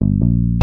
you